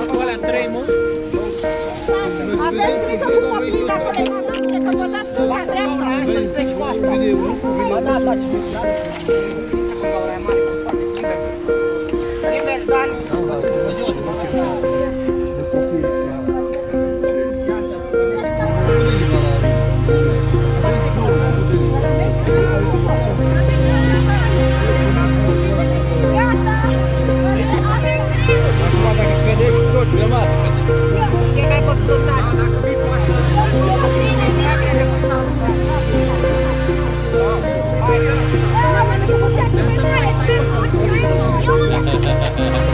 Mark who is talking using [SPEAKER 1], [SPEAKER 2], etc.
[SPEAKER 1] Acum alea trei, mă?
[SPEAKER 2] Aveți grijă cu copiii dacă le dați că vă dați cu la dreapta.
[SPEAKER 3] Așa îl treci cu asta. Ba da, dați mi da?
[SPEAKER 2] Ha ha ha ha ha!